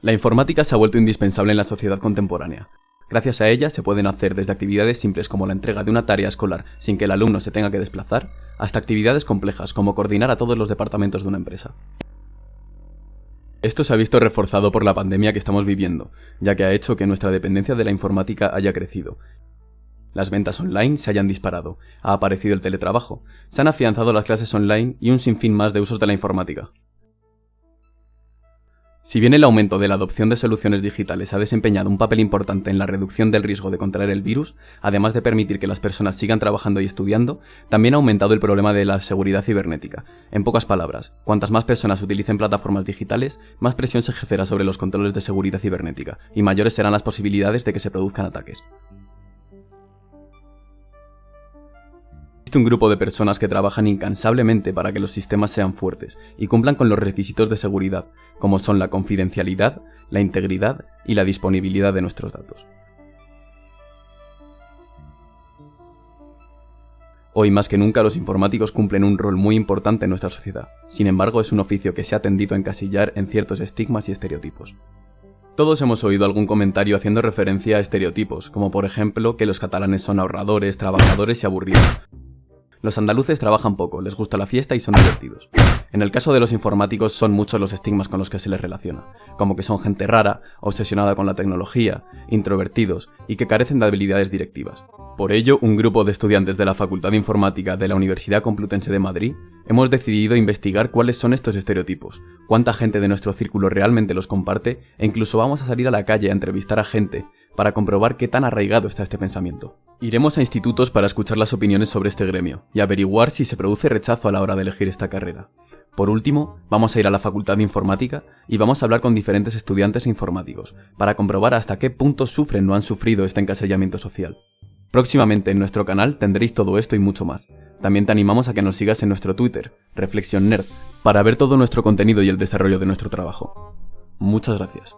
La informática se ha vuelto indispensable en la sociedad contemporánea. Gracias a ella se pueden hacer desde actividades simples como la entrega de una tarea escolar sin que el alumno se tenga que desplazar, hasta actividades complejas como coordinar a todos los departamentos de una empresa. Esto se ha visto reforzado por la pandemia que estamos viviendo, ya que ha hecho que nuestra dependencia de la informática haya crecido. Las ventas online se hayan disparado, ha aparecido el teletrabajo, se han afianzado las clases online y un sinfín más de usos de la informática. Si bien el aumento de la adopción de soluciones digitales ha desempeñado un papel importante en la reducción del riesgo de contraer el virus, además de permitir que las personas sigan trabajando y estudiando, también ha aumentado el problema de la seguridad cibernética. En pocas palabras, cuantas más personas utilicen plataformas digitales, más presión se ejercerá sobre los controles de seguridad cibernética, y mayores serán las posibilidades de que se produzcan ataques. Existe un grupo de personas que trabajan incansablemente para que los sistemas sean fuertes y cumplan con los requisitos de seguridad, como son la confidencialidad, la integridad y la disponibilidad de nuestros datos. Hoy más que nunca los informáticos cumplen un rol muy importante en nuestra sociedad, sin embargo es un oficio que se ha tendido a encasillar en ciertos estigmas y estereotipos. Todos hemos oído algún comentario haciendo referencia a estereotipos, como por ejemplo que los catalanes son ahorradores, trabajadores y aburridos, los andaluces trabajan poco, les gusta la fiesta y son divertidos. En el caso de los informáticos son muchos los estigmas con los que se les relaciona, como que son gente rara, obsesionada con la tecnología, introvertidos y que carecen de habilidades directivas. Por ello, un grupo de estudiantes de la Facultad de Informática de la Universidad Complutense de Madrid hemos decidido investigar cuáles son estos estereotipos, cuánta gente de nuestro círculo realmente los comparte e incluso vamos a salir a la calle a entrevistar a gente para comprobar qué tan arraigado está este pensamiento. Iremos a institutos para escuchar las opiniones sobre este gremio y averiguar si se produce rechazo a la hora de elegir esta carrera. Por último, vamos a ir a la Facultad de Informática y vamos a hablar con diferentes estudiantes informáticos, para comprobar hasta qué punto sufren o han sufrido este encasillamiento social. Próximamente en nuestro canal tendréis todo esto y mucho más. También te animamos a que nos sigas en nuestro Twitter, Reflexión Nerd, para ver todo nuestro contenido y el desarrollo de nuestro trabajo. Muchas gracias.